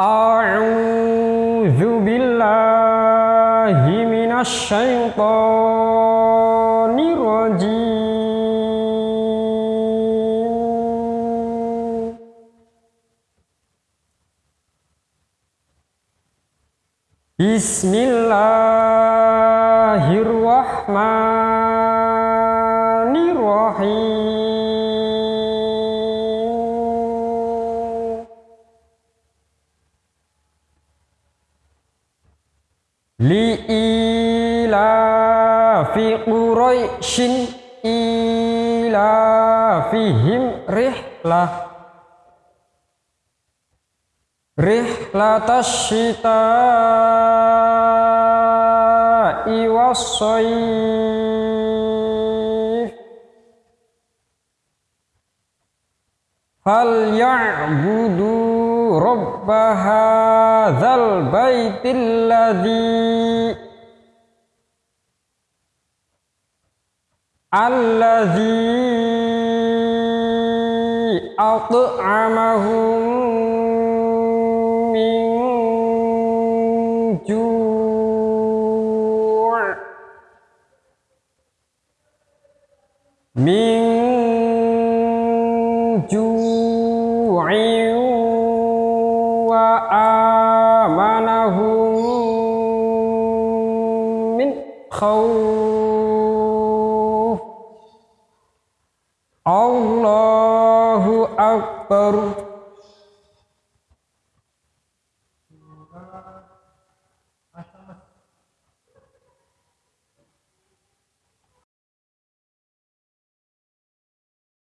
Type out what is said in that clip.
أعوذ بالله من الشيطان الرجيم. بسم الله الرحمن الرحيم. li'ilafi quraisyin ilafihim rihlah. Rihlatas syita'i wassaif. Fal ya'budu rabba hadzal baitil ladzi alladzi at'amahum min ju' min ju'in وآمنهم من خوف الله أكبر